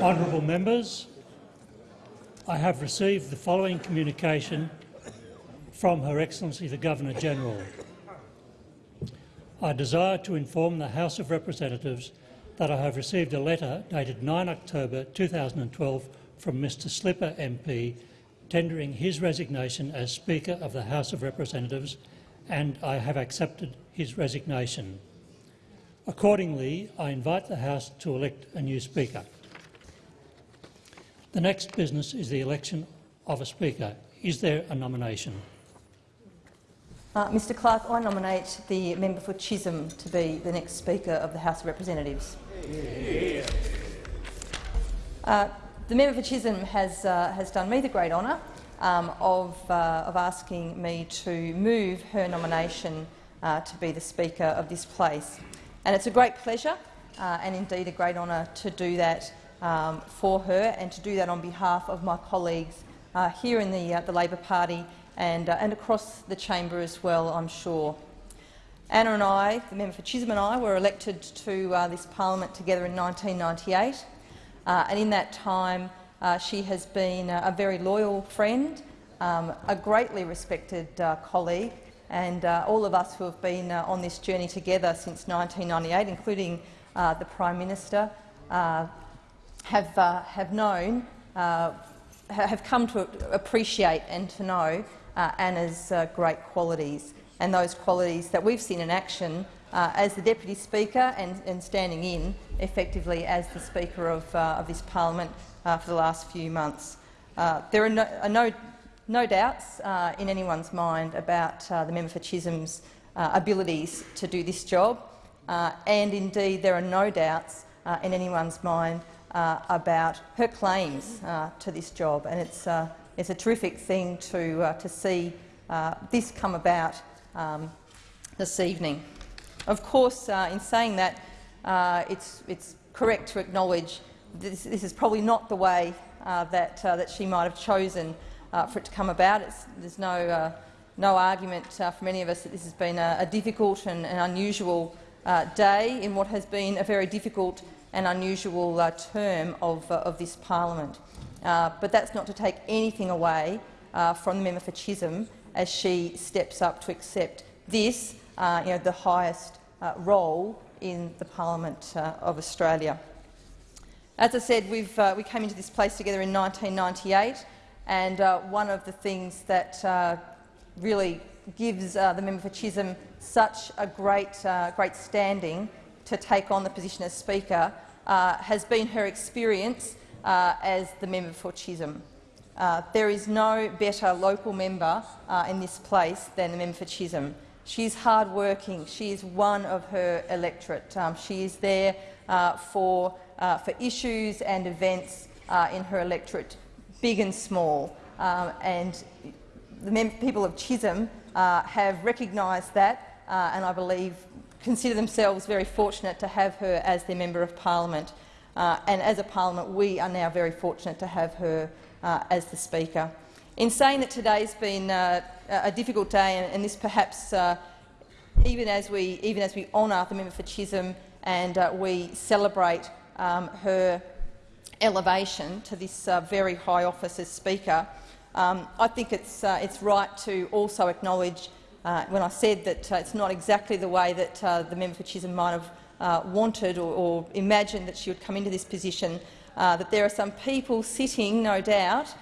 Honourable members, I have received the following communication from Her Excellency the Governor-General. I desire to inform the House of Representatives that I have received a letter dated 9 October 2012 from Mr Slipper MP tendering his resignation as Speaker of the House of Representatives and I have accepted his resignation. Accordingly, I invite the House to elect a new Speaker. The next business is the election of a Speaker. Is there a nomination? Uh, Mr Clerk, I nominate the member for Chisholm to be the next Speaker of the House of Representatives. Uh, the member for Chisholm has, uh, has done me the great honour um, of, uh, of asking me to move her nomination uh, to be the Speaker of this place. And it's a great pleasure uh, and indeed a great honour to do that um, for her and to do that on behalf of my colleagues uh, here in the, uh, the Labor Party and, uh, and across the chamber as well, I'm sure. Anna and I, the member for Chisholm and I, were elected to this parliament together in 1998, and in that time uh, she has been a very loyal friend, um, a greatly respected uh, colleague, and uh, all of us who have been uh, on this journey together since 1998, including uh, the Prime Minister, uh, have, have known, have come to appreciate and to know Anna's great qualities and those qualities that we've seen in action uh, as the Deputy Speaker and, and, standing in effectively as the Speaker of, uh, of this parliament uh, for the last few months. Uh, there are no, no, no doubts uh, in anyone's mind about uh, the member for Chisholm's uh, abilities to do this job, uh, and indeed there are no doubts in anyone's mind about her claims to this job. And it's, it's a terrific thing to, to see this come about um, this evening. Of course, in saying that, it's, it's correct to acknowledge this, this is probably not the way uh, that, uh, that she might have chosen uh, for it to come about. It's, there's no, uh, no argument uh, from any of us that this has been a, a difficult and an unusual uh, day in what has been a very difficult and unusual term of, of this parliament. but that's not to take anything away from the member for Chisholm as she steps up to accept this, you know, the highest role in the Parliament of Australia. As I said, uh, we came into this place together in 1998, and uh, one of the things that uh, really gives uh, the member for Chisholm such a great, uh, great standing to take on the position as Speaker uh, has been her experience as the member for Chisholm. there is no better local member in this place than the member for Chisholm. She is hard-working. She is one of her electorate. Um, she is there for uh, for issues and events uh, in her electorate, big and small. Um, and the people of Chisholm uh, have recognised that uh, and I believe consider themselves very fortunate to have her as their Member of Parliament. Uh, and as a parliament, we are now very fortunate to have her uh, as the Speaker. In saying that today's been a difficult day, and, and this perhaps even as we even as we honour the member for Chisholm and we celebrate um, her elevation to this uh, very high office as Speaker, um, I think it's, uh, it's right to also acknowledge, uh, when I said that uh, it's not exactly the way that uh, the member for Chisholm might have uh, wanted or, or, imagined that she would come into this position, that there are some people sitting, no doubt,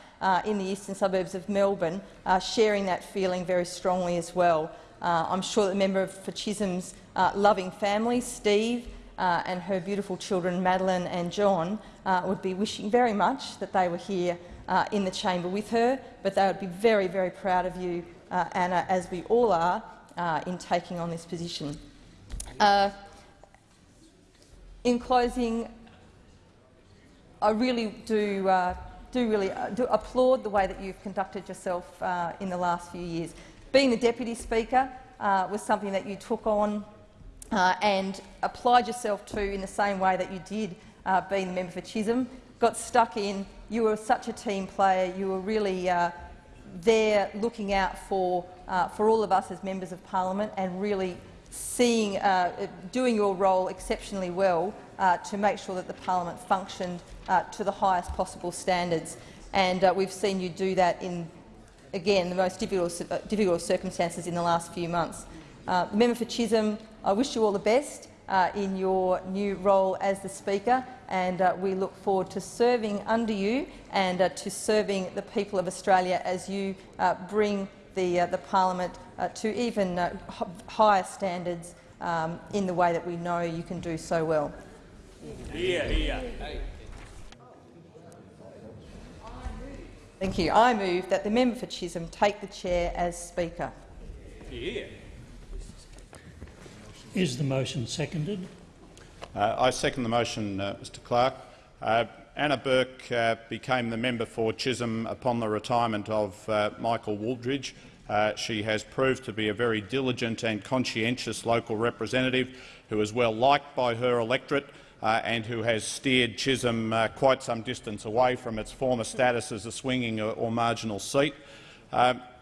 in the eastern suburbs of Melbourne, sharing that feeling very strongly as well. I'm sure that the member for Chisholm's loving family, Steve, and her beautiful children, Madeline and John, uh, would be wishing very much that they were here uh, in the chamber with her, but they would be very, very proud of you, uh, Anna, as we all are, uh, in taking on this position. Uh, in closing, I really do, do really do applaud the way that you've conducted yourself in the last few years. Being the Deputy Speaker was something that you took on uh, and applied yourself to in the same way that you did uh, being the member for Chisholm. Got stuck in. You were such a team player. You were really uh, there looking out for, uh, for all of us as members of parliament and really seeing, uh, doing your role exceptionally well uh, to make sure that the parliament functioned uh, to the highest possible standards. And we've seen you do that in, again, the most difficult, difficult circumstances in the last few months. Member for Chisholm, I wish you all the best in your new role as the Speaker, and uh, we look forward to serving under you and uh, to serving the people of Australia as you uh, bring the, uh, the parliament uh, to even uh, higher standards um, in the way that we know you can do so well. Hear, hear. Thank you. I move that the member for Chisholm take the chair as Speaker. Yeah. Is the motion seconded? Uh, I second the motion, uh, Mr Clerk. Uh, Anna Burke uh, became the member for Chisholm upon the retirement of uh, Michael Wooldridge. Uh, she has proved to be a very diligent and conscientious local representative who is well liked by her electorate and who has steered Chisholm quite some distance away from its former status as a swinging or, or marginal seat.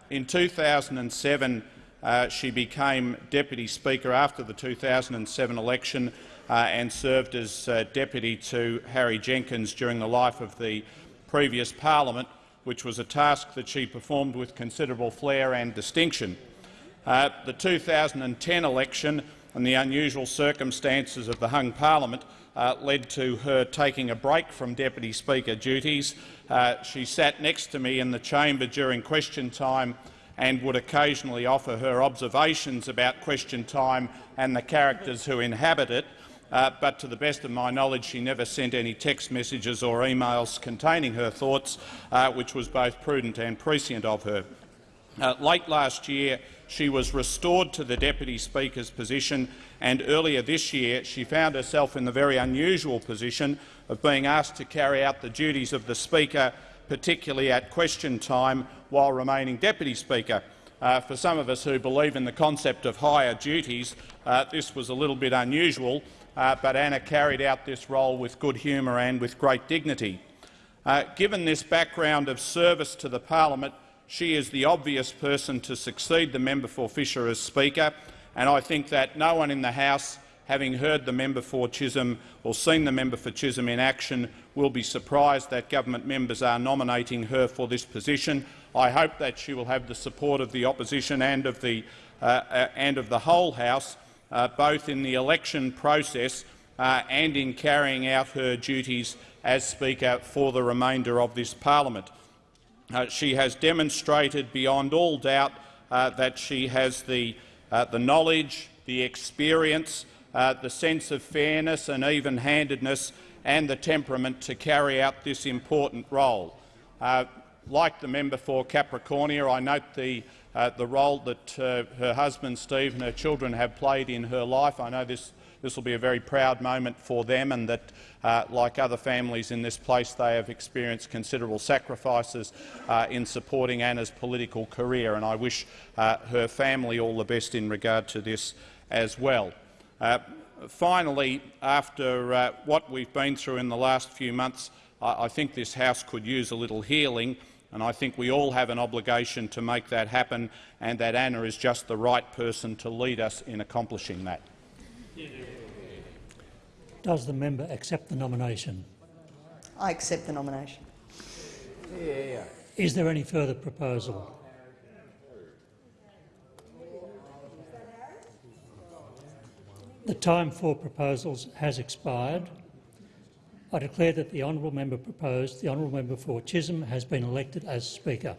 In 2007, uh, she became Deputy Speaker after the 2007 election and served as uh, Deputy to Harry Jenkins during the life of the previous parliament, which was a task that she performed with considerable flair and distinction. Uh, the 2010 election and the unusual circumstances of the hung parliament uh, led to her taking a break from Deputy Speaker duties. Uh, she sat next to me in the chamber during question time and would occasionally offer her observations about question time and the characters who inhabit it. Uh, but to the best of my knowledge, she never sent any text messages or emails containing her thoughts, uh, which was both prudent and prescient of her. Uh, late last year, she was restored to the Deputy Speaker's position, and earlier this year she found herself in the very unusual position of being asked to carry out the duties of the Speaker, particularly at question time, while remaining Deputy Speaker. Uh, for some of us who believe in the concept of higher duties, uh, this was a little bit unusual, uh, but Anna carried out this role with good humour and with great dignity. Uh, given this background of service to the parliament, she is the obvious person to succeed the member for Fisher as Speaker, and I think that no one in the House, having heard the member for Chisholm or seen the member for Chisholm in action, will be surprised that government members are nominating her for this position. I hope that she will have the support of the opposition and of the, uh, uh, and of the whole House, uh, both in the election process uh, and in carrying out her duties as Speaker for the remainder of this parliament. Uh, she has demonstrated beyond all doubt uh, that she has the, uh, the knowledge, the experience, uh, the sense of fairness and even-handedness and the temperament to carry out this important role. Like the member for Capricornia, I note the, the role that her husband Steve and her children have played in her life. I know this this will be a very proud moment for them and that, uh, like other families in this place, they have experienced considerable sacrifices uh, in supporting Anna's political career, and I wish uh, her family all the best in regard to this as well. Uh, finally, after uh, what we've been through in the last few months, I, I think this House could use a little healing and I think we all have an obligation to make that happen, and that Anna is just the right person to lead us in accomplishing that. Does the member accept the nomination? I accept the nomination. Is there any further proposal? The time for proposals has expired. I declare that the honourable member proposed, the honourable member for Chisholm, has been elected as Speaker.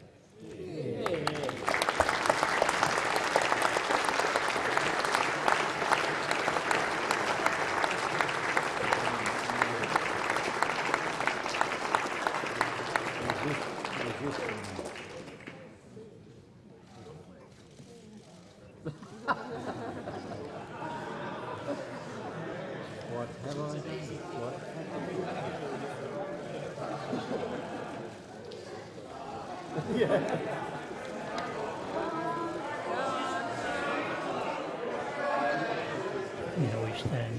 Now we stand.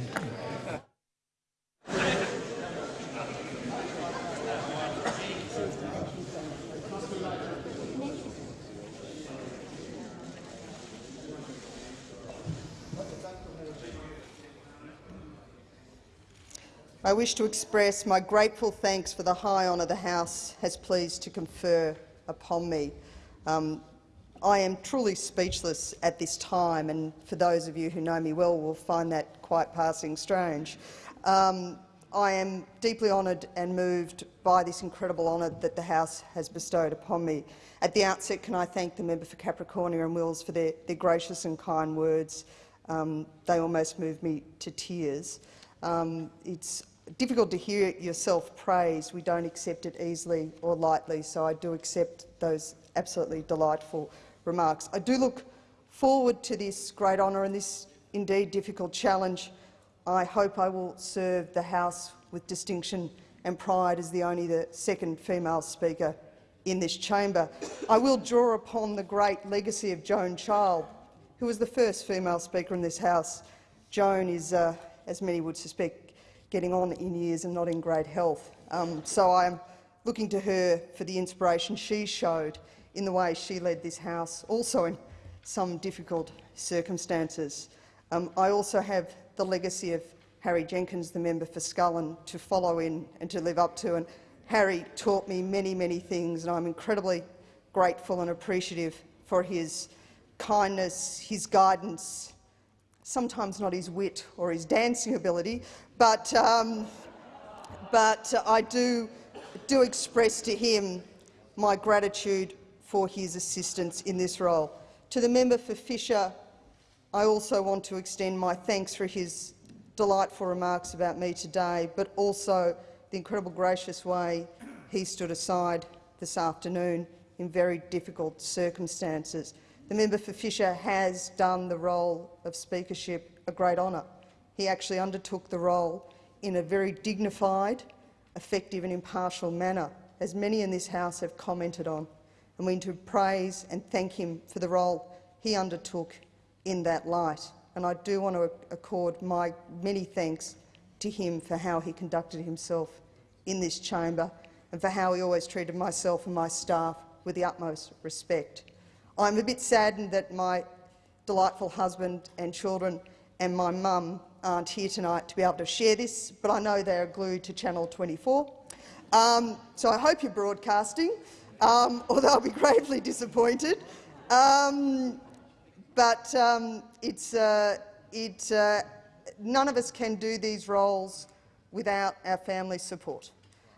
I wish to express my grateful thanks for the high honour the House has pleased to confer upon me. Um, I am truly speechless at this time, and for those of you who know me well will find that quite passing strange. Um, I am deeply honoured and moved by this incredible honour that the House has bestowed upon me. At the outset, can I thank the member for Capricornia and Wills for their, their gracious and kind words. Um, they almost moved me to tears. Um, it's difficult to hear yourself praised. We don't accept it easily or lightly, so I do accept those absolutely delightful remarks. I do look forward to this great honour and this indeed difficult challenge. I hope I will serve the House with distinction and pride as the only the second female speaker in this chamber. I will draw upon the great legacy of Joan Child, who was the first female speaker in this House. Joan is, uh, as many would suspect, getting on in years and not in great health. Um, so I am looking to her for the inspiration she showed in the way she led this House, also in some difficult circumstances. Um, I also have the legacy of Harry Jenkins, the member for Scullin, to follow in and to live up to. And Harry taught me many, many things, and I'm incredibly grateful and appreciative for his kindness, his guidance, sometimes not his wit or his dancing ability, but, um, but I do, do express to him my gratitude for his assistance in this role. To the member for Fisher, I also want to extend my thanks for his delightful remarks about me today, but also the incredible gracious way he stood aside this afternoon in very difficult circumstances. The member for Fisher has done the role of speakership a great honour. He actually undertook the role in a very dignified, effective and impartial manner, as many in this House have commented on, and we need to praise and thank him for the role he undertook in that light. And I do want to accord my many thanks to him for how he conducted himself in this chamber and for how he always treated myself and my staff with the utmost respect. I'm a bit saddened that my delightful husband and children and my mum aren't here tonight to be able to share this, but I know they're glued to Channel 24. Um, so I hope you're broadcasting, um, or they'll be gravely disappointed. Um, but um, it's, uh, it, uh, none of us can do these roles without our family support.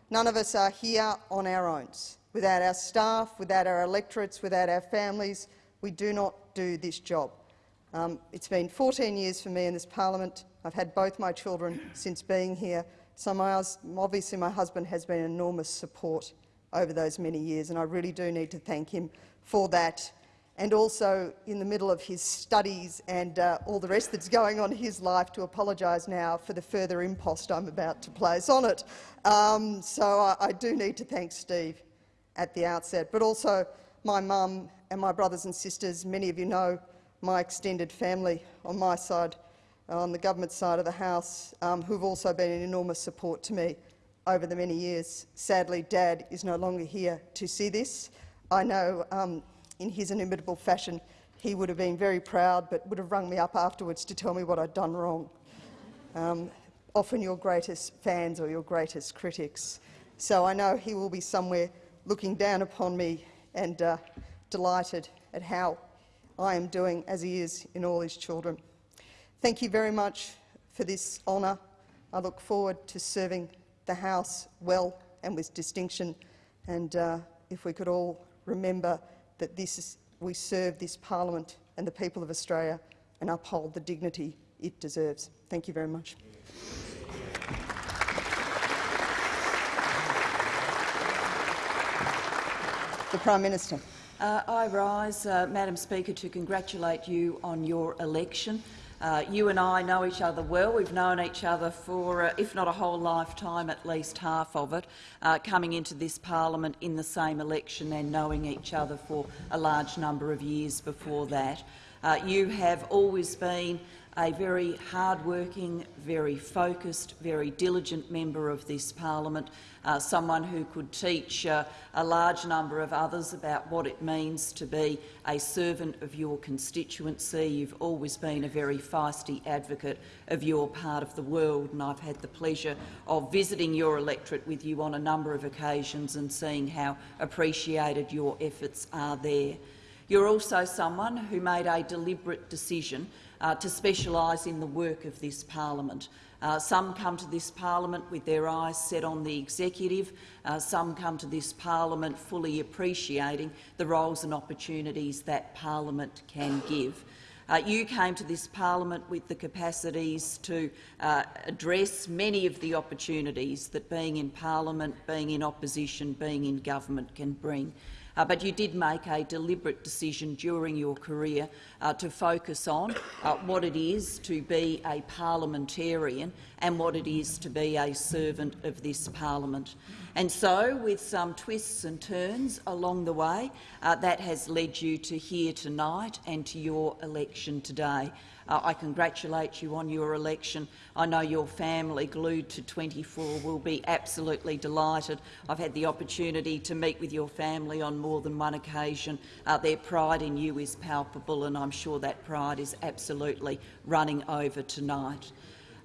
None of us are here on our own. Without our staff, without our electorates, without our families, we do not do this job. Um, it's been 14 years for me in this parliament. I've had both my children since being here, so my, obviously my husband has been enormous support over those many years, and I really do need to thank him for that and also in the middle of his studies and uh, all the rest that's going on in his life to apologise now for the further impost I'm about to place on it. Um, so I, I, do need to thank Steve at the outset, but also my mum and my brothers and sisters. Many of you know my extended family on my side, on the government side of the House, um, who've also been an enormous support to me over the many years. Sadly, Dad is no longer here to see this. I know um, in his inimitable fashion, he would have been very proud but would have rung me up afterwards to tell me what I'd done wrong. Um, often your greatest fans or your greatest critics. So I know he will be somewhere looking down upon me and uh, delighted at how I am doing, as he is in all his children. Thank you very much for this honour. I look forward to serving the House well and with distinction. And uh, if we could all remember that this is, we serve this parliament and the people of Australia and uphold the dignity it deserves. Thank you very much. The Prime Minister. Uh, I rise, uh, Madam Speaker, to congratulate you on your election. Uh, you and I know each other well. We've known each other for, uh, if not a whole lifetime, at least half of it, uh, coming into this parliament in the same election and knowing each other for a large number of years before that. Uh, you have always been a very hard-working, very focused, very diligent member of this parliament, uh, someone who could teach uh, a large number of others about what it means to be a servant of your constituency. You've always been a very feisty advocate of your part of the world, and I've had the pleasure of visiting your electorate with you on a number of occasions and seeing how appreciated your efforts are there. You're also someone who made a deliberate decision uh, to specialise in the work of this parliament. Uh, some come to this parliament with their eyes set on the executive. Uh, some come to this parliament fully appreciating the roles and opportunities that parliament can give. Uh, you came to this parliament with the capacities to uh, address many of the opportunities that being in parliament, being in opposition, being in government can bring. Uh, but you did make a deliberate decision during your career uh, to focus on uh, what it is to be a parliamentarian and what it is to be a servant of this parliament. And so, with some twists and turns along the way, uh, that has led you to here tonight and to your election today. Uh, I congratulate you on your election. I know your family, glued to 24, will be absolutely delighted. I've had the opportunity to meet with your family on more than one occasion. Uh, their pride in you is palpable, and I'm sure that pride is absolutely running over tonight.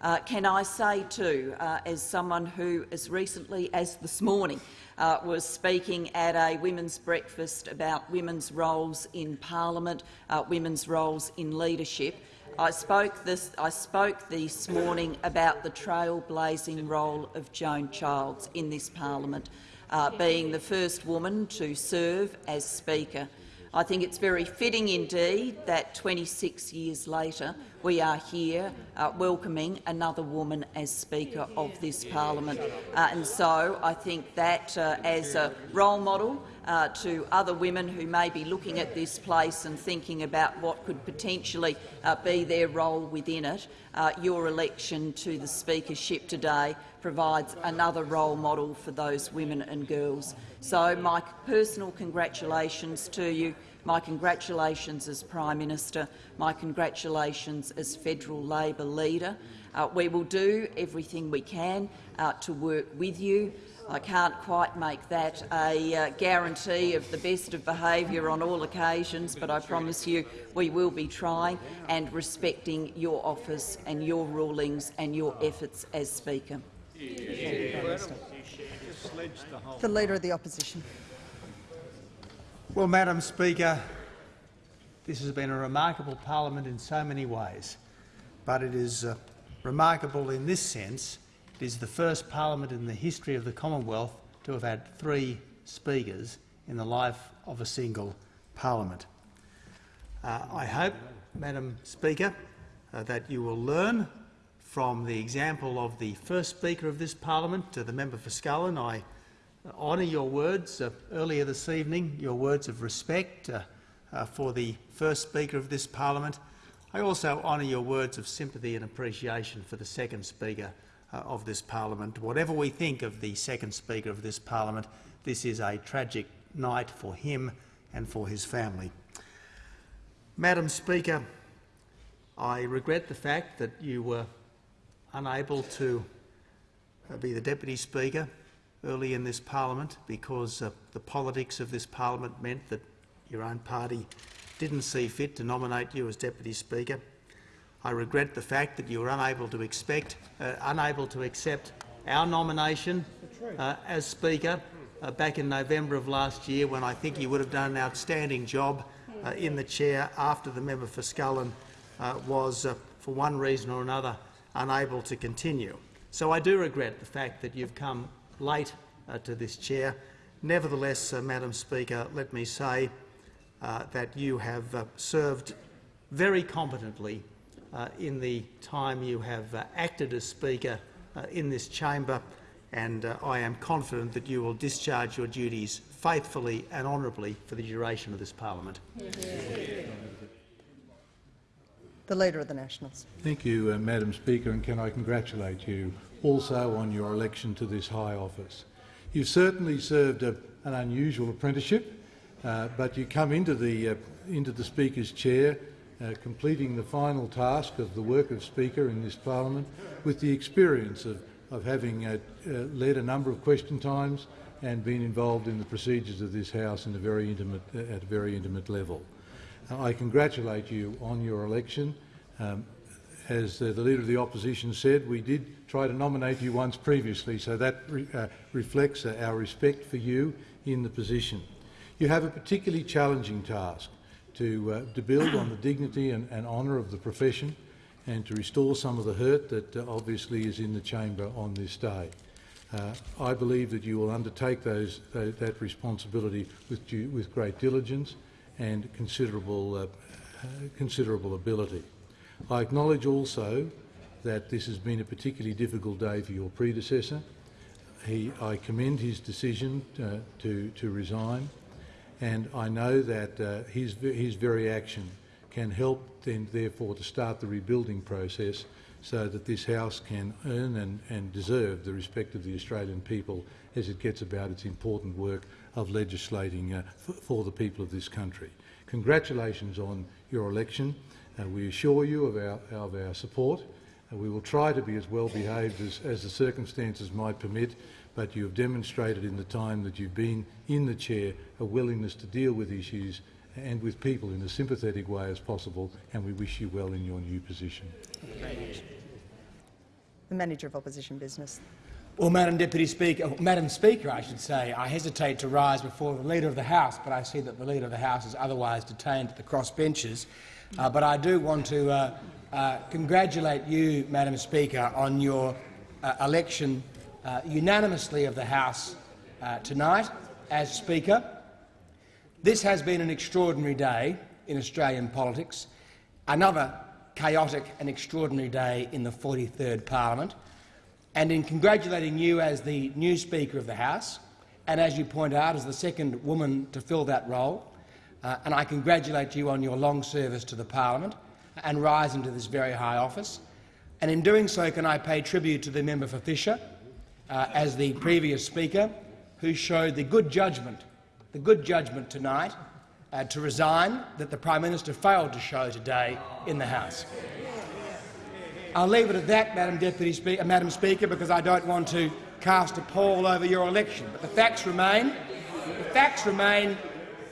Uh, can I say too, uh, as someone who, as recently as this morning, uh, was speaking at a women's breakfast about women's roles in parliament, uh, women's roles in leadership, I spoke, this, I spoke this morning about the trailblazing role of Joan Childs in this parliament, uh, being the first woman to serve as Speaker. I think it's very fitting indeed that 26 years later we are here uh, welcoming another woman as Speaker of this parliament. Uh, and so I think that uh, as a role model uh, to other women who may be looking at this place and thinking about what could potentially uh, be their role within it, uh, your election to the speakership today provides another role model for those women and girls. So my personal congratulations to you, my congratulations as Prime Minister, my congratulations as federal Labor leader. Uh, we will do everything we can uh, to work with you. I can't quite make that a uh, guarantee of the best of behaviour on all occasions, but I promise you we will be trying and respecting your office and your rulings and your efforts as Speaker. The Leader of the Opposition. Well, Madam Speaker, this has been a remarkable parliament in so many ways, but it is uh, remarkable in this sense. It is the first parliament in the history of the Commonwealth to have had three speakers in the life of a single parliament. Uh, I hope, Madam Speaker, uh, that you will learn from the example of the first Speaker of this parliament, the member for Scullin. I honour your words uh, earlier this evening, your words of respect uh, uh, for the first Speaker of this parliament. I also honour your words of sympathy and appreciation for the second Speaker uh, of this parliament. Whatever we think of the second Speaker of this parliament, this is a tragic night for him and for his family. Madam Speaker, I regret the fact that you were unable to uh, be the Deputy Speaker early in this parliament because uh, the politics of this parliament meant that your own party didn't see fit to nominate you as Deputy Speaker. I regret the fact that you were unable to expect, uh, unable to accept our nomination uh, as Speaker uh, back in November of last year, when I think you would have done an outstanding job uh, in the chair after the member for Scullin uh, was, for one reason or another, unable to continue. So I do regret the fact that you've come late uh, to this chair. Nevertheless, uh, Madam Speaker, let me say uh, that you have uh, served very competently uh, in the time you have uh, acted as Speaker in this chamber, and I am confident that you will discharge your duties faithfully and honourably for the duration of this parliament. The Leader of the Nationals. Thank you, uh, Madam Speaker, and can I congratulate you also on your election to this high office. You've certainly served a, an unusual apprenticeship, uh, but you come into the, uh, into the Speaker's chair uh, completing the final task of the work of Speaker in this parliament with the experience of, of having uh, uh, led a number of question times and been involved in the procedures of this House in a very intimate, uh, at a very intimate level. I congratulate you on your election. Um, as uh, the Leader of the Opposition said, we did try to nominate you once previously, so that re reflects our respect for you in the position. You have a particularly challenging task to, uh, to build on the dignity and, and honour of the profession and to restore some of the hurt that uh, obviously is in the chamber on this day. Uh, I believe that you will undertake those, those, that responsibility with, due, with great diligence and considerable, uh, considerable ability. I acknowledge also that this has been a particularly difficult day for your predecessor. He, I commend his decision uh, to, to resign, and I know that uh, his, his very action can help then therefore to start the rebuilding process so that this House can earn and, and deserve the respect of the Australian people as it gets about its important work of legislating uh, for the people of this country. Congratulations on your election. Uh, we assure you of our, of our support. Uh, we will try to be as well behaved as, as the circumstances might permit, but you have demonstrated in the time that you've been in the chair a willingness to deal with issues and with people in a sympathetic way as possible, and we wish you well in your new position. The Manager of Opposition Business. Well, Madam Deputy Speaker, Madam Speaker, I should say, I hesitate to rise before the Leader of the House, but I see that the Leader of the House is otherwise detained at the cross benches. Uh, but I do want to uh, uh, congratulate you, Madam Speaker, on your uh, election uh, unanimously of the House uh, tonight as Speaker. This has been an extraordinary day in Australian politics, another chaotic and extraordinary day in the 43rd Parliament. And in congratulating you as the new Speaker of the House, and as you point out, as the second woman to fill that role, uh, and I congratulate you on your long service to the parliament and rise into this very high office. And in doing so, can I pay tribute to the member for Fisher, uh, as the previous speaker, who showed the good judgment, the good judgment tonight uh, to resign that the Prime Minister failed to show today in the House. I'll leave it at that, Madam Deputy Speaker, Madam Speaker, because I don't want to cast a pall over your election. But the facts remain. The facts remain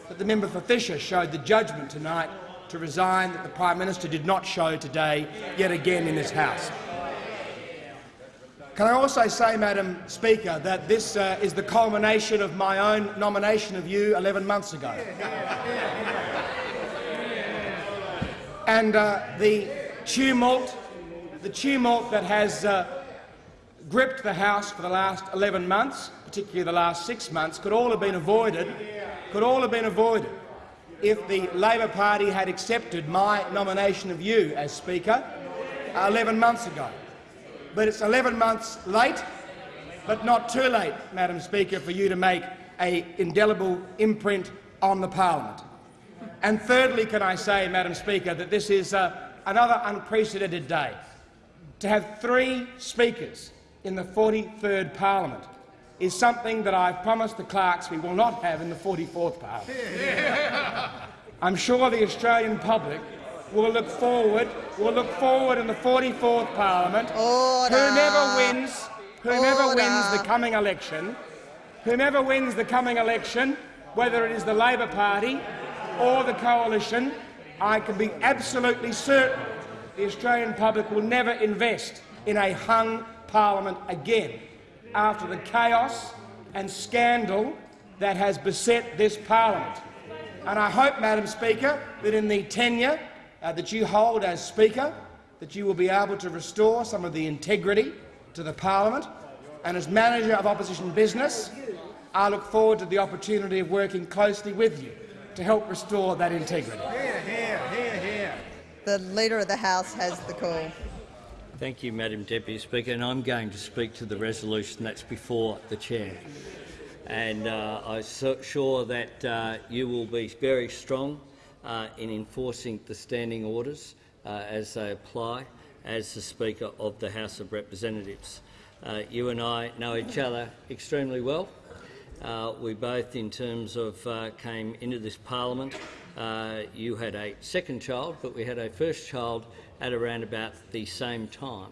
that the member for Fisher showed the judgment tonight to resign that the Prime Minister did not show today yet again in this House. Can I also say, Madam Speaker, that this uh, is the culmination of my own nomination of you 11 months ago. and uh, the tumult, the tumult that has uh, gripped the House for the last 11 months, particularly the last six months, could all have been avoided could all have been avoided if the Labor Party had accepted my nomination of you as Speaker 11 months ago. But it's 11 months late, but not too late, Madam Speaker, for you to make an indelible imprint on the parliament. And thirdly, can I say, Madam Speaker, that this is uh, another unprecedented day. To have three speakers in the 43rd parliament is something that I've promised the clerks we will not have in the 44th Parliament. I'm sure the Australian public will look forward, will look forward in the 44th Parliament. Order. Whomever wins, whomever Order. wins the coming election, whomever wins the coming election, whether it is the Labor Party or the coalition, I can be absolutely certain the Australian public will never invest in a hung parliament again after the chaos and scandal that has beset this parliament. And I hope, Madam Speaker, that in the tenure uh, that you hold as Speaker, that you will be able to restore some of the integrity to the parliament. And as manager of opposition business, I look forward to the opportunity of working closely with you to help restore that integrity. Hear, hear, hear, hear. The Leader of the House has the call. Thank you, Madam Deputy Speaker, and I'm going to speak to the resolution that's before the chair. And uh, I'm so sure that uh, you will be very strong uh, in enforcing the standing orders uh, as they apply as the Speaker of the House of Representatives. Uh, you and I know each other extremely well. Uh, we both, in terms of, came into this parliament you had a second child, but we had a first child at around about the same time.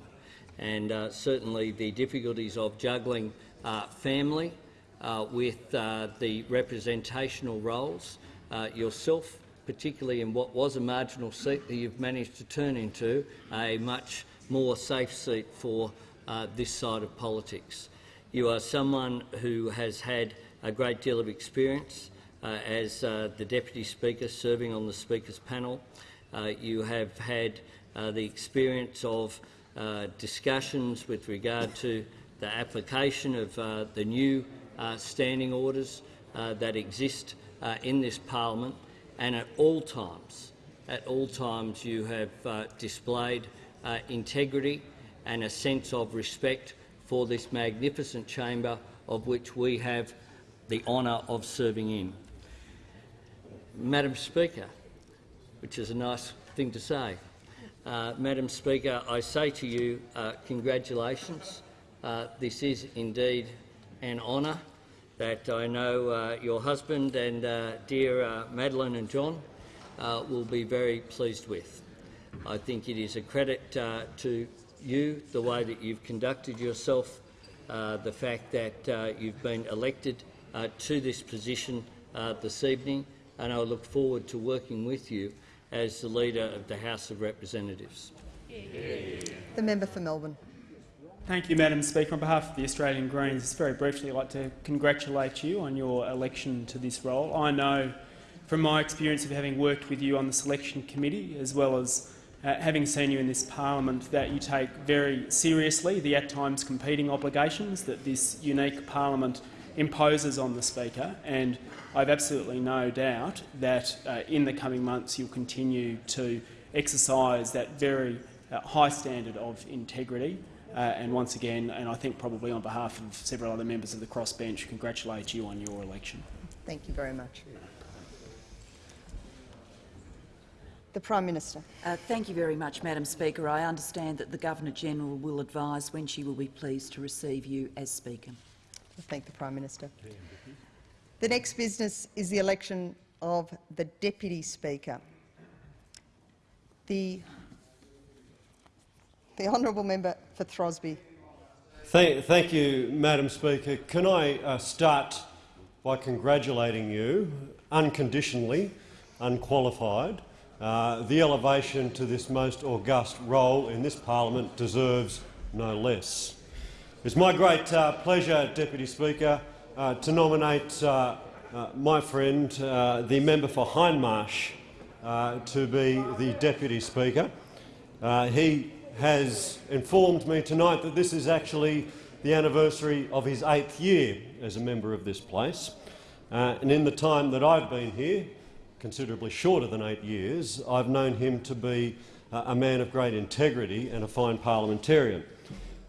And uh, certainly the difficulties of juggling uh, family uh, with the representational roles, yourself particularly in what was a marginal seat that you've managed to turn into a much more safe seat for uh, this side of politics. You are someone who has had a great deal of experience uh, as uh, the Deputy Speaker serving on the Speaker's panel. Uh, you have had uh, the experience of uh, discussions with regard to the application of the new standing orders that exist in this parliament, and at all times, at all times, you have uh, displayed uh, integrity and a sense of respect for this magnificent chamber of which we have the honour of serving in. Madam Speaker, which is a nice thing to say, uh, Madam Speaker, I say to you, uh, congratulations. Uh, this is indeed an honour that I know uh, your husband and uh, dear uh, Madeline and John will be very pleased with. I think it is a credit to you, the way that you've conducted yourself, the fact that you've been elected to this position this evening, and I look forward to working with you as the Leader of the House of Representatives. The member for Melbourne. Thank you, Madam Speaker. On behalf of the Australian Greens, just very briefly, I'd like to congratulate you on your election to this role. I know from my experience of having worked with you on the selection committee, as well as uh, having seen you in this parliament, that you take very seriously the at times competing obligations that this unique parliament imposes on the Speaker, and I've absolutely no doubt that uh, in the coming months you'll continue to exercise that very uh, high standard of integrity. Uh, and once again, and I think probably on behalf of several other members of the crossbench, congratulate you on your election. Thank you very much. The Prime Minister. Uh, thank you very much, Madam Speaker. I understand that the Governor-General will advise when she will be pleased to receive you as Speaker. I thank the Prime Minister. The next business is the election of the Deputy Speaker. The, the honourable member for Throsby. Thank, thank you, Madam Speaker. Can I uh, start by congratulating you unconditionally, unqualified. Uh, the elevation to this most august role in this parliament deserves no less. It's my great uh, pleasure, Deputy Speaker, uh, to nominate uh, uh, my friend, uh, the member for Hindmarsh, to be the Deputy Speaker. He has informed me tonight that this is actually the anniversary of his eighth year as a member of this place. Uh, and in the time that I've been here, considerably shorter than eight years, I've known him to be uh, a man of great integrity and a fine parliamentarian.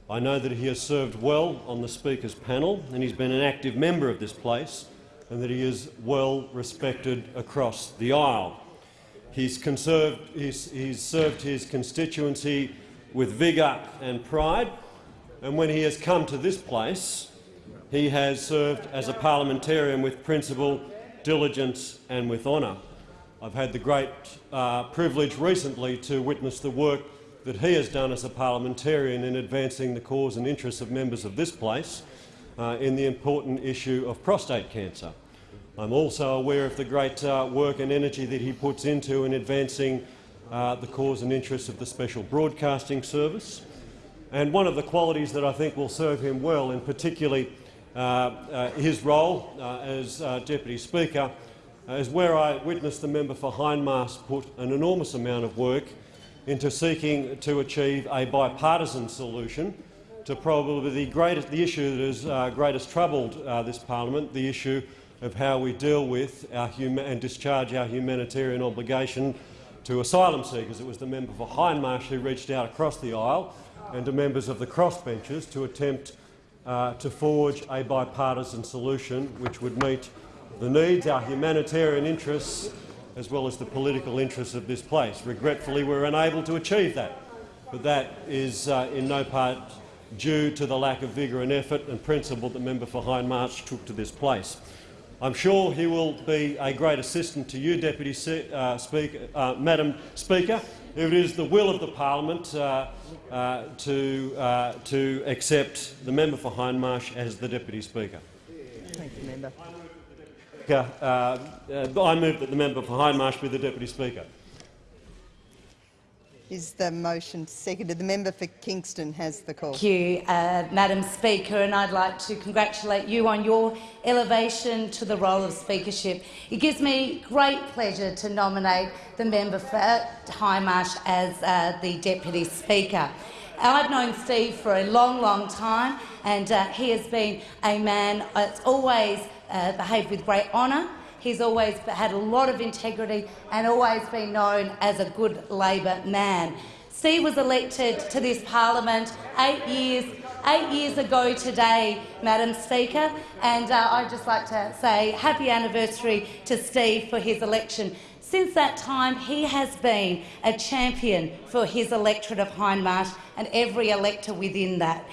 I know that he has served well on the Speaker's panel and he's been an active member of this place and that he is well respected across the aisle. He's, conserved, he's, he's served his constituency with vigour and pride, and when he has come to this place, he has served as a parliamentarian with principle, diligence and with honour. I've had the great uh, privilege recently to witness the work that he has done as a parliamentarian in advancing the cause and interests of members of this place uh, in the important issue of prostate cancer. I'm also aware of the great uh, work and energy that he puts into in advancing uh, the cause and interests of the Special Broadcasting Service. And one of the qualities that I think will serve him well, and particularly uh, uh, his role uh, as Deputy Speaker, is where I witnessed the member for Hindmarsh put an enormous amount of work into seeking to achieve a bipartisan solution to probably the, greatest, the issue that has uh, greatest troubled uh, this parliament, the issue of how we deal with and discharge our humanitarian obligation to asylum seekers. It was the member for Hindmarsh who reached out across the aisle and to members of the crossbenchers to attempt uh, to forge a bipartisan solution which would meet the needs, our humanitarian interests, as well as the political interests of this place. Regretfully, we're unable to achieve that, but that is uh, in no part due to the lack of vigour and effort and principle that member for Hindmarsh took to this place. I'm sure he will be a great assistant to you, Deputy Se uh, Speaker, uh, Madam Speaker, if it is the will of the parliament uh, uh, to, uh, to accept the member for Hindmarsh as the Deputy Speaker. Thank you, member. I move that the member for Hindmarsh be the Deputy Speaker. Is the motion seconded? The member for Kingston has the call. Thank you, uh, Madam Speaker, and I'd like to congratulate you on your elevation to the role of speakership. It gives me great pleasure to nominate the member for Hindmarsh as uh, the Deputy Speaker. I've known Steve for a long, long time, and uh, he has been a man that's always uh, behaved with great honour He's always had a lot of integrity and always been known as a good Labor man. Steve was elected to this parliament eight years, eight years ago today, Madam Speaker, and uh, I'd just like to say happy anniversary to Steve for his election. Since that time, he has been a champion for his electorate of Hindmarsh and every elector within that.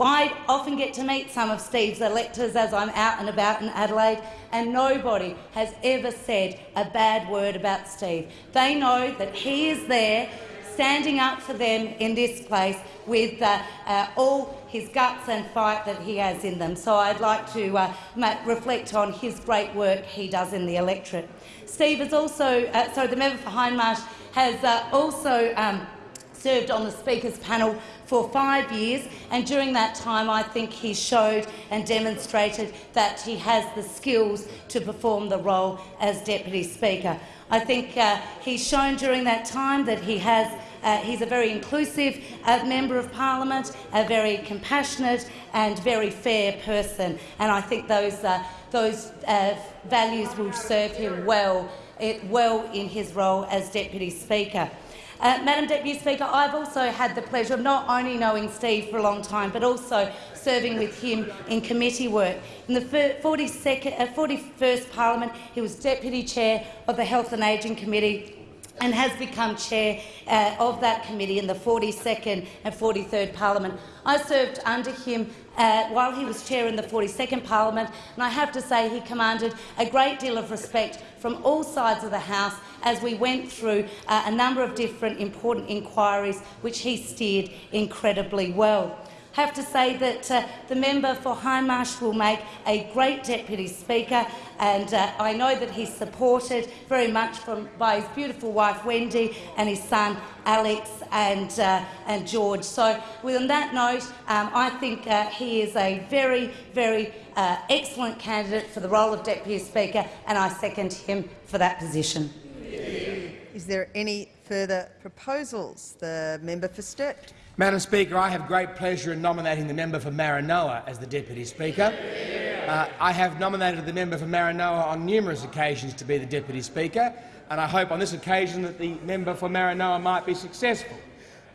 I often get to meet some of Steve's electors as I'm out and about in Adelaide, and nobody has ever said a bad word about Steve. They know that he is there standing up for them in this place with uh, uh, all his guts and fight that he has in them. So I'd like to uh, reflect on his great work he does in the electorate. Steve is also, uh, sorry, the member for Hindmarsh has uh, also um, served on the Speaker's panel for five years, and during that time I think he showed and demonstrated that he has the skills to perform the role as Deputy Speaker. I think uh, he's shown during that time that he has uh, he's a very inclusive uh, member of parliament, a very compassionate and very fair person, and I think those uh, those uh, values will serve him well, it, well in his role as deputy speaker. Uh, Madam Deputy Speaker, I've also had the pleasure of not only knowing Steve for a long time, but also serving with him in committee work. In the 42nd, uh, 41st Parliament, he was Deputy Chair of the Health and Ageing Committee and has become chair uh, of that committee in the 42nd and 43rd Parliament. I served under him uh, while he was chair in the 42nd Parliament, and I have to say he commanded a great deal of respect from all sides of the House as we went through uh, a number of different important inquiries which he steered incredibly well have to say that uh, the member for Hindmarsh will make a great Deputy Speaker, and uh, I know that he's supported very much from, by his beautiful wife Wendy and his son Alex and, uh, and George. So, on that note, um, I think uh, he is a very, very uh, excellent candidate for the role of Deputy Speaker, and I second him for that position. Is there any further proposals? The member for Sturt. Madam Speaker, I have great pleasure in nominating the member for Maranoa as the Deputy Speaker. Uh, I have nominated the member for Maranoa on numerous occasions to be the Deputy Speaker, and I hope on this occasion that the member for Maranoa might be successful.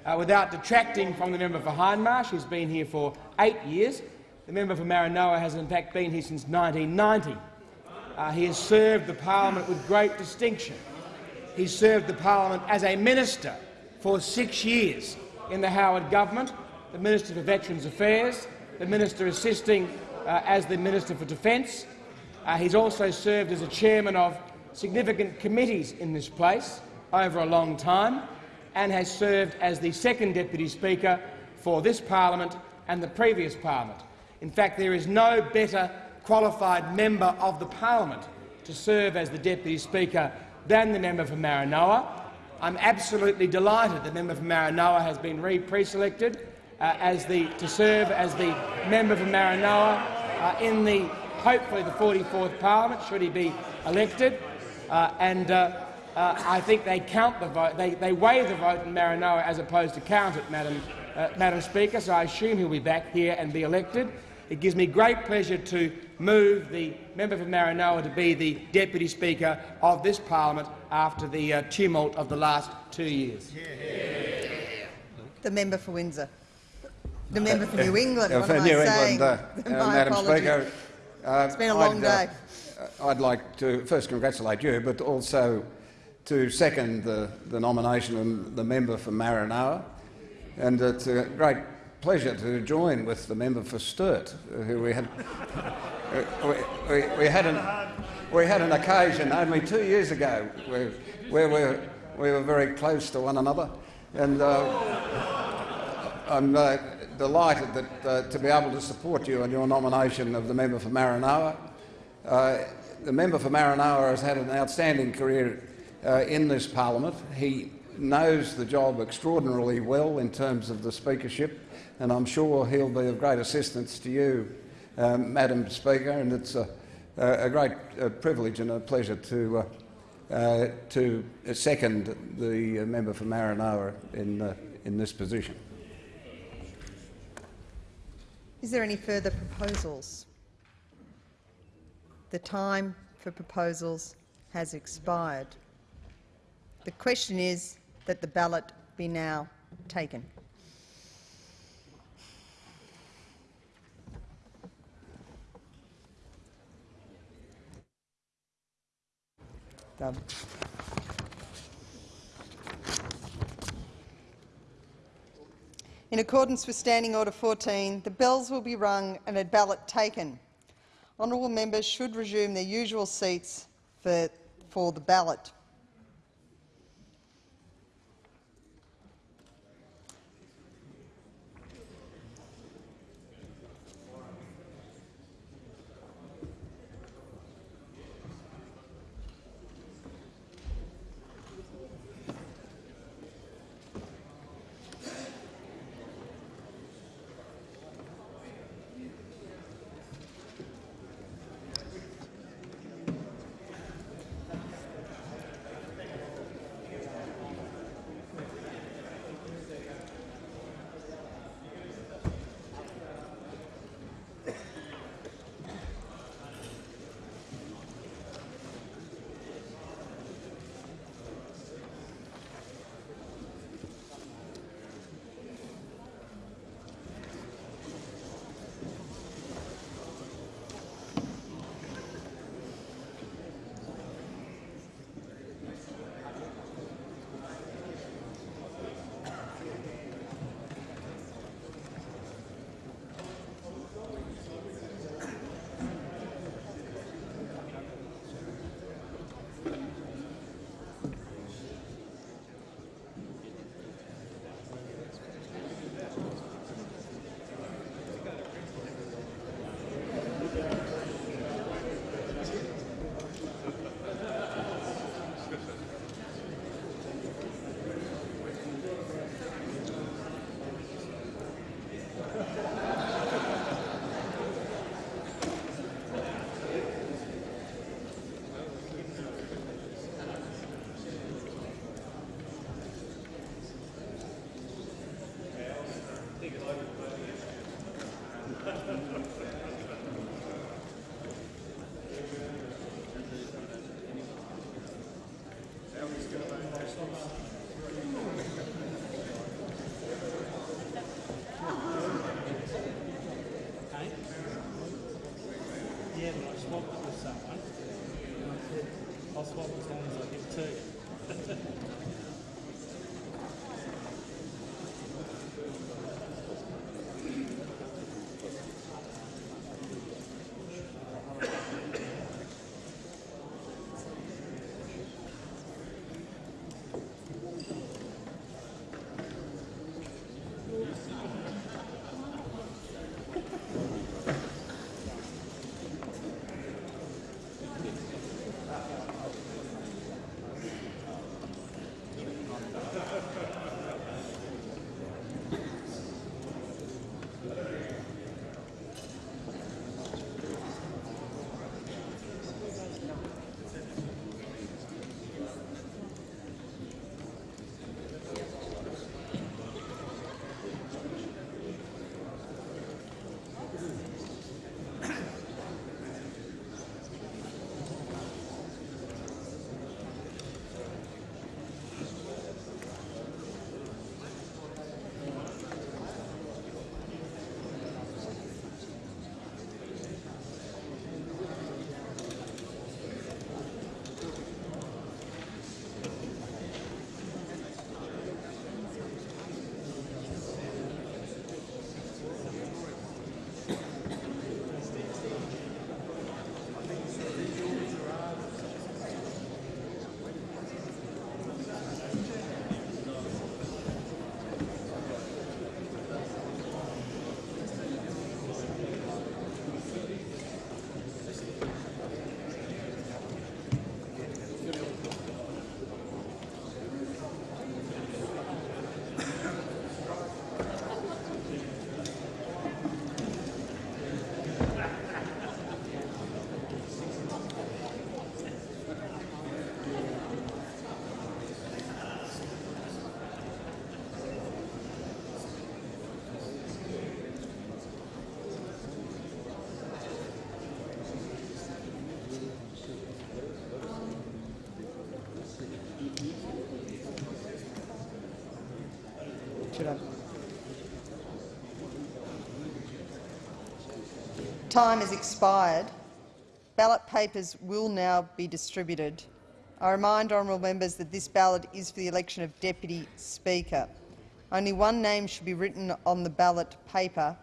Uh, without detracting from the member for Hindmarsh, who's been here for eight years, the member for Maranoa has in fact been here since 1990. Uh, he has served the parliament with great distinction. He served the parliament as a minister for six years in the Howard government, the Minister for Veterans Affairs, the Minister assisting uh, as the Minister for Defence. Uh, he's also served as a chairman of significant committees in this place over a long time and has served as the second Deputy Speaker for this parliament and the previous parliament. In fact, there is no better qualified member of the parliament to serve as the Deputy Speaker than the member for Maranoa. I'm absolutely delighted the member for Maranoa has been pre-selected uh, to serve as the member for Maranoa uh, in the hopefully the 44th Parliament, should he be elected. Uh, and uh, uh, I think they count the vote, they, they weigh the vote in Maranoa as opposed to count it, Madam, uh, Madam Speaker. So I assume he'll be back here and be elected. It gives me great pleasure to move the member for Maranoa to be the Deputy Speaker of this parliament after the uh, tumult of the last two years. The member for Windsor. The member for New England. Uh, what for am New I England, uh, uh, Madam apologies. Speaker, uh, it's been a long I'd, day. Uh, I'd like to first congratulate you, but also to second the, the nomination of the member for Maranoa. And it's a great pleasure to join with the member for Sturt, uh, who we had we, we, had an, we had an occasion only two years ago where, where we, we were very close to one another, and uh, I'm uh, delighted that, uh, to be able to support you in your nomination of the member for Maranoa. Uh, the member for Maranoa has had an outstanding career uh, in this parliament. He knows the job extraordinarily well in terms of the speakership, and I'm sure he'll be of great assistance to you, um, Madam Speaker, and it's a, a great uh, privilege and a pleasure to, uh, uh, to second the member for Maranoa in, in this position. Is there any further proposals? The time for proposals has expired. The question is that the ballot be now taken. In accordance with Standing Order 14, the bells will be rung and a ballot taken. Honourable members should resume their usual seats for, for the ballot. Time has expired. Ballot papers will now be distributed. I remind honourable members that this ballot is for the election of Deputy Speaker. Only one name should be written on the ballot paper.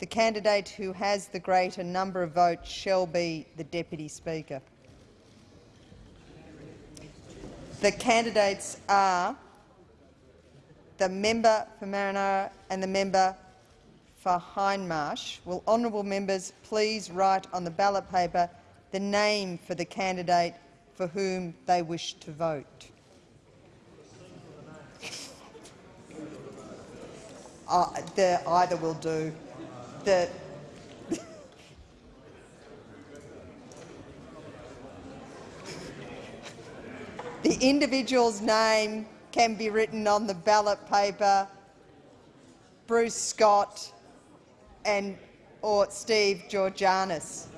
The candidate who has the greater number of votes shall be the Deputy Speaker. The candidates are the member for Maranoa and the member for Hindmarsh. Will honourable members please write on the ballot paper the name for the candidate for whom they wish to vote? Uh, the, either will do. The, the individual's name can be written on the ballot paper. Bruce Scott and or Steve Georganas.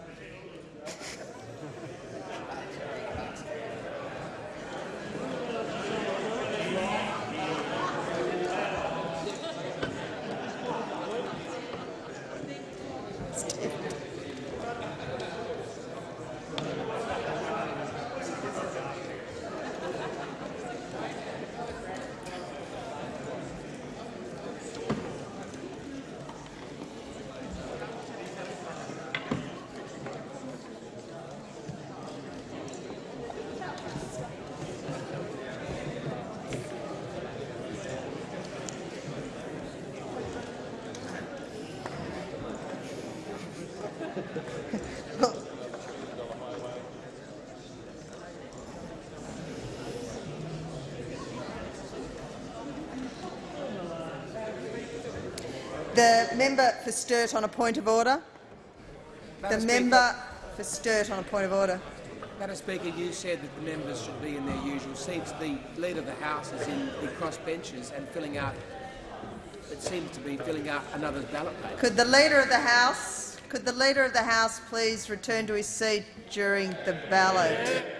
The member for Sturt on a point of order. The Madam member for Sturt on a point of order. Madam Speaker, you said that the members should be in their usual seats. The Leader of the House is in the cross benches and filling out, it seems to be filling out another ballot paper. Could the Leader of the House, could the Leader of the House please return to his seat during the ballot?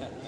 yeah.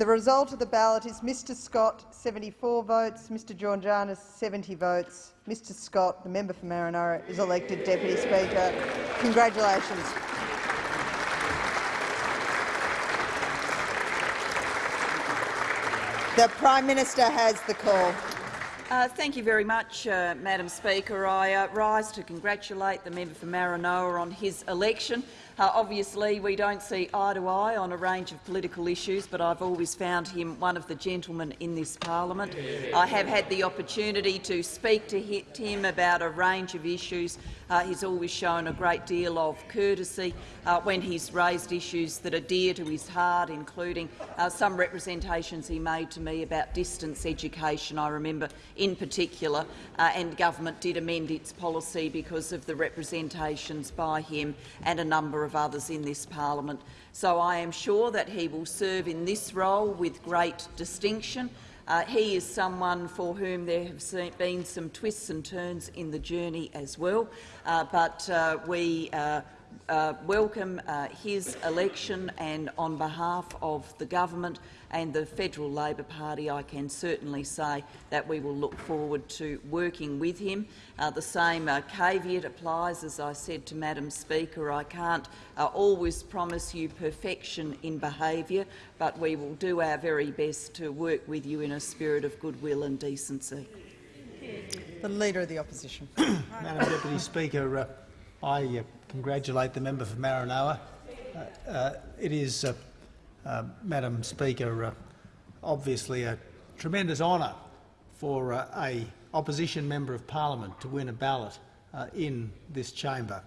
The result of the ballot is Mr Scott 74 votes, Mr Georganas 70 votes. Mr Scott, the member for Maranoa, is elected Deputy Speaker. Congratulations. The Prime Minister has the call. Uh, thank you very much, uh, Madam Speaker. I uh, rise to congratulate the member for Maranoa on his election. Uh, obviously, we don't see eye to eye on a range of political issues, but I've always found him one of the gentlemen in this parliament. I have had the opportunity to speak to him about a range of issues. Uh, he's always shown a great deal of courtesy uh, when he's raised issues that are dear to his heart, including uh, some representations he made to me about distance education, I remember in particular, uh, and government did amend its policy because of the representations by him and a number of others in this parliament. So I am sure that he will serve in this role with great distinction. Uh, he is someone for whom there have been some twists and turns in the journey as well, uh, but uh, we uh, welcome uh, his election and on behalf of the government and the Federal Labor Party I can certainly say that we will look forward to working with him. Uh, the same uh, caveat applies, as I said to Madam Speaker. I can't uh, always promise you perfection in behaviour, but we will do our very best to work with you in a spirit of goodwill and decency. The Leader of the Opposition. Madam Deputy Speaker, uh, I uh, congratulate the member for Maranoa. Uh, uh, it is, uh, uh, Madam Speaker, uh, obviously a tremendous honour for a opposition member of parliament to win a ballot in this chamber.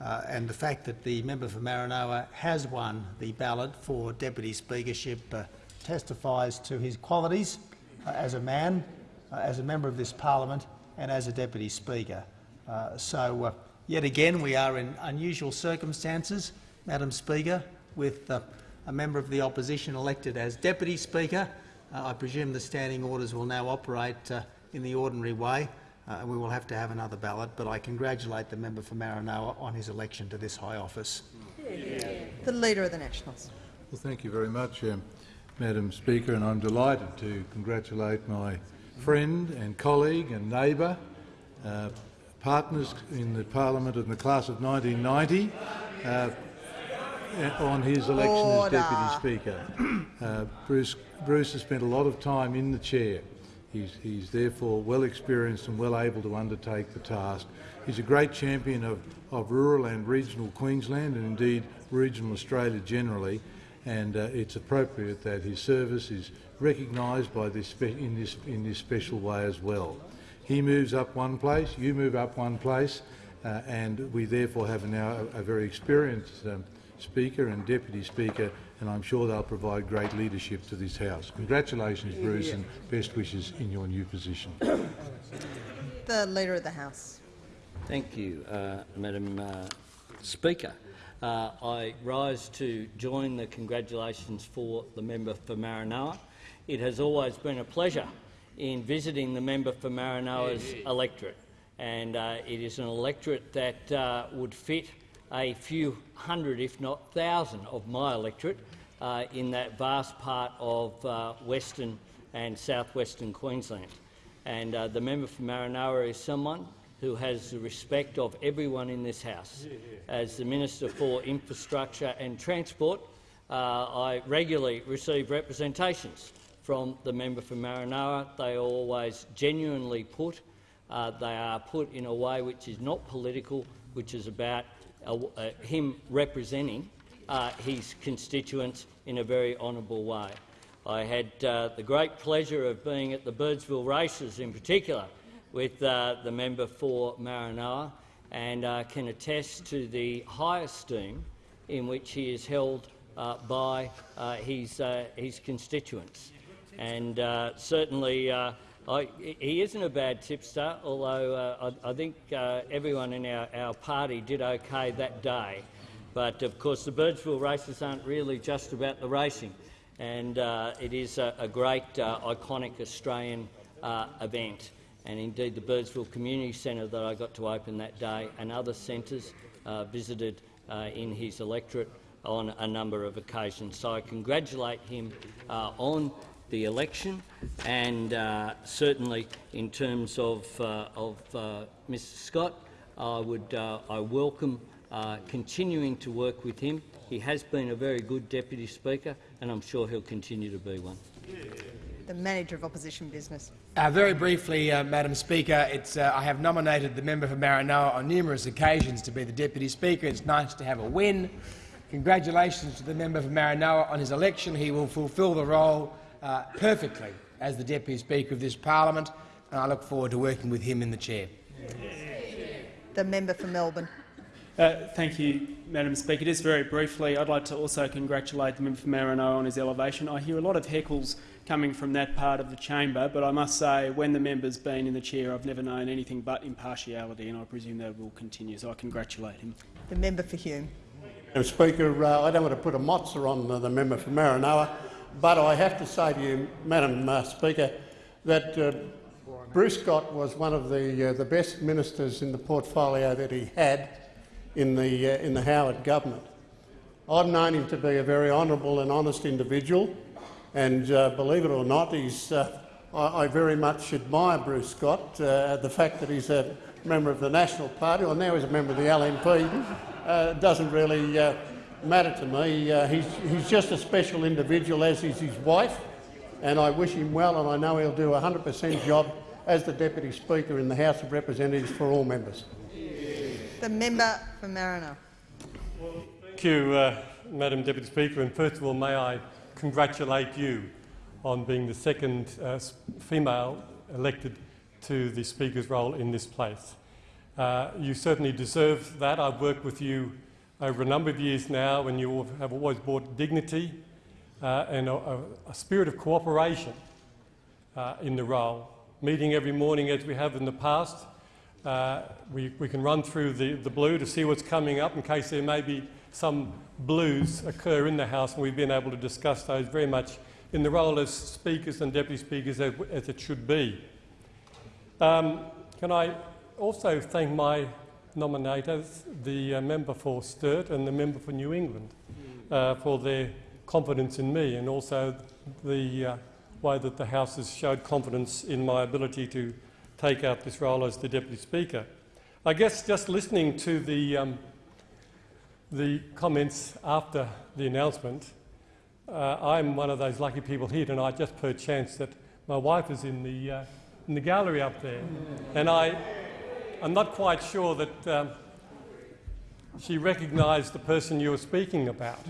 And the fact that the member for Maranoa has won the ballot for deputy speakership testifies to his qualities as a man, as a member of this parliament and as a deputy speaker. So, yet again, we are in unusual circumstances, Madam Speaker, with uh, a member of the opposition elected as deputy speaker. Uh, I presume the standing orders will now operate uh, in the ordinary way, uh, and we will have to have another ballot. But I congratulate the member for Maranoa on his election to this high office. The Leader of the Nationals. Well, thank you very much, um, Madam Speaker, and I'm delighted to congratulate my friend and colleague and neighbour, uh, partners in the Parliament in the class of 1990, uh, on his election Order. as Deputy Speaker. Uh, Bruce, Bruce has spent a lot of time in the chair. He's, he's therefore well experienced and well able to undertake the task. He's a great champion of, of rural and regional Queensland and indeed regional Australia generally, and uh, it's appropriate that his service is recognised by this in, this, in this special way as well. He moves up one place, you move up one place, uh, and we therefore have now a, a very experienced um, Speaker and Deputy Speaker, and I'm sure they'll provide great leadership to this House. Congratulations, Bruce, and best wishes in your new position. The Leader of the House. Thank you, uh, Madam uh, Speaker. Uh, I rise to join the congratulations for the member for Maranoa. It has always been a pleasure in visiting the member for Maranoa's electorate, and uh, it is an electorate that uh, would fit a few hundred, if not thousand, of my electorate uh, in that vast part of uh, western and southwestern Queensland. And uh, the member for Maranoa is someone who has the respect of everyone in this House. As the Minister for Infrastructure and Transport, uh, I regularly receive representations from the member for Maranoa. They are always genuinely put. Uh, they are put in a way which is not political, which is about uh, uh, him representing uh, his constituents in a very honourable way. I had uh, the great pleasure of being at the Birdsville races in particular with uh, the member for Maranoa and can attest to the high esteem in which he is held by his, his constituents. And uh, certainly uh, I, he isn't a bad tipster, although uh, I, I think uh, everyone in our, our party did okay that day. But of course the Birdsville races aren't really just about the racing and uh, it is a, a great, uh, iconic Australian event. And indeed, the Birdsville Community Centre that I got to open that day and other centres visited in his electorate on a number of occasions. So I congratulate him on the election and uh, certainly in terms of, uh, of uh, Mr Scott, I, would, uh, I welcome uh, continuing to work with him. He has been a very good Deputy Speaker and I'm sure he'll continue to be one. The Manager of Opposition Business. Uh, very briefly, uh, Madam Speaker, it's, uh, I have nominated the member for Maranoa on numerous occasions to be the Deputy Speaker. It's nice to have a win. Congratulations to the member for Maranoa on his election. He will fulfil the role uh, perfectly as the Deputy Speaker of this parliament, and I look forward to working with him in the chair. The member for Melbourne. Uh, thank you, Madam Speaker. Just very briefly, I'd like to also congratulate the member for Maranoa on his elevation. I hear a lot of heckles coming from that part of the chamber, but I must say, when the member's been in the chair, I've never known anything but impartiality, and I presume that will continue. So I congratulate him. The member for Hume. Madam Speaker, uh, I don't want to put a mozza on uh, the member for Maranoa, but I have to say to you, Madam uh, Speaker, that uh, Bruce Scott was one of the, uh, the best ministers in the portfolio that he had in the, uh, in the Howard government. I've known him to be a very honourable and honest individual, and uh, believe it or not, he's, uh, I, I, very much admire Bruce Scott. The fact that he's a member of the National Party, or now he's a member of the LNP, doesn't really matter to me. he's, he's just a special individual, as is his wife, and I wish him well, and I know he'll do a 100 per cent job as the Deputy Speaker in the House of Representatives for all members. The member for Maranoa. Thank you, uh, Madam Deputy Speaker. And first of all, may I congratulate you on being the second uh, female elected to the Speaker's role in this place. Uh, you certainly deserve that. I've worked with you over a number of years now and you have always brought dignity uh, and a, a, spirit of cooperation uh, in the role. Meeting every morning as we have in the past, uh, we, we can run through the, the blue to see what's coming up in case there may be some blues occur in the House, and we've been able to discuss those very much in the role as speakers and deputy speakers as, as it should be. Um, can I also thank my nominators, the uh, member for Sturt and the member for New England, uh, for their confidence in me and also the uh, way that the House has showed confidence in my ability to take up this role as the Deputy Speaker. I guess just listening to the, um, the comments after the announcement, uh, I'm one of those lucky people here tonight just per chance that my wife is in the, uh, in the gallery up there. And I, I'm not quite sure that um, she recognised the person you were speaking about.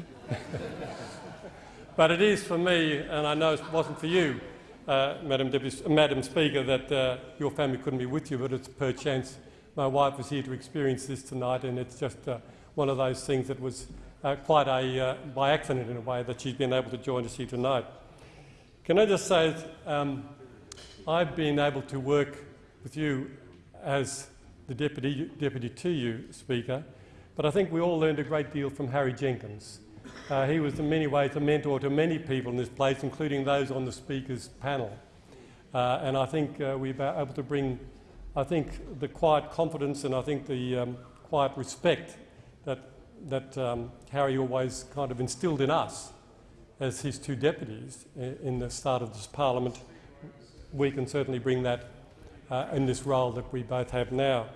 but it is for me, and I know it wasn't for you, uh, Madam, Deputy, Madam Speaker, that uh, your family couldn't be with you, but it's per chance my wife was here to experience this tonight, and it's just uh, one of those things that was uh, quite a, uh, by accident in a way, that she's been able to join us here tonight. Can I just say, um, I've been able to work with you as the deputy, deputy to you, Speaker, but I think we all learned a great deal from Harry Jenkins. Uh, he was in many ways a mentor to many people in this place, including those on the Speaker's panel. Uh, and I think uh, we were able to bring, I think, the quiet confidence and I think the um, quiet respect that, that um, Harry always kind of instilled in us as his two deputies in the start of this parliament. We can certainly bring that uh, in this role that we both have now.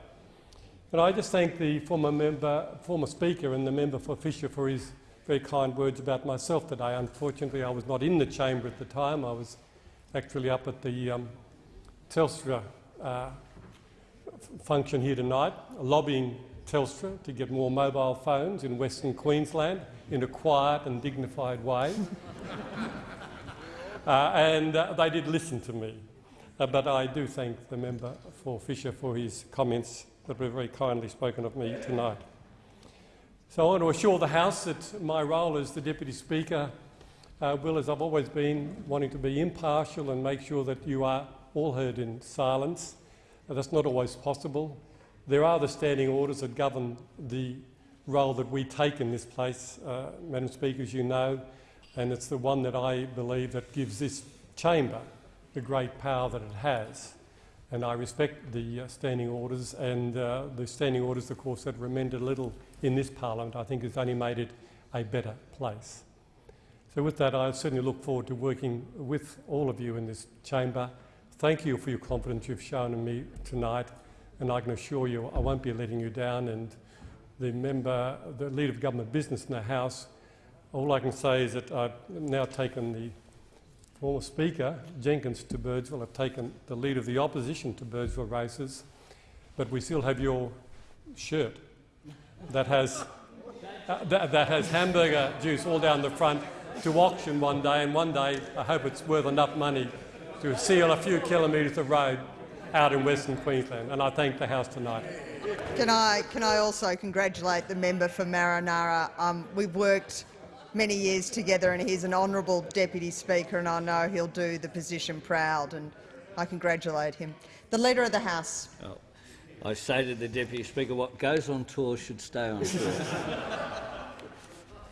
And I just thank the former member, former speaker and the member for Fisher for his very kind words about myself today. Unfortunately, I was not in the chamber at the time. I was actually up at the um, Telstra uh, function here tonight, lobbying Telstra to get more mobile phones in Western Queensland in a quiet and dignified way. uh, and uh, they did listen to me. Uh, but I do thank the member for Fisher for his comments that were very kindly spoken of me tonight. So I want to assure the House that my role as the Deputy Speaker uh, will, as I've always been, wanting to be impartial and make sure that you are all heard in silence. Uh, that's not always possible. There are the standing orders that govern the role that we take in this place, uh, Madam Speaker, as you know, and it's the one that I believe that gives this chamber the great power that it has. And I respect the uh, standing orders and uh, the standing orders, of course, that were amended a little in this parliament, I think has only made it a better place. So with that, I certainly look forward to working with all of you in this chamber. Thank you for your confidence you've shown in me tonight, and I can assure you I won't be letting you down. And the member, the leader of government business in the House, all I can say is that I've now taken the former Speaker, Jenkins, to Birdsville. I've taken the lead of the opposition to Birdsville races, but we still have your shirt that has, uh, that, that has hamburger juice all down the front to auction one day, and one day I hope it's worth enough money to seal a few kilometres of road out in Western Queensland. And I thank the House tonight. Can I, can I also congratulate the member for Maranoa? Um, we've worked many years together and he's an honourable Deputy Speaker and I know he'll do the position proud and I congratulate him. The Leader of the House. Oh, I say to the Deputy Speaker, what goes on tour should stay on tour.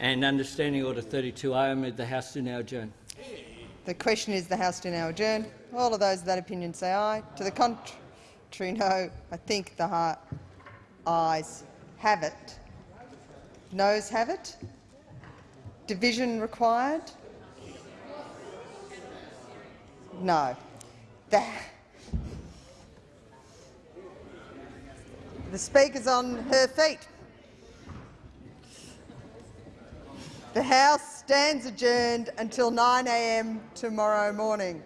and understanding Order 32, I move the House to now adjourn. The question is the House to now adjourn. All of those of that opinion say aye. To the contrary, no. I think the heart ayes have it. Noes have it. Division required? No. The, the Speaker's on her feet. The House stands adjourned until 9 a.m. tomorrow morning.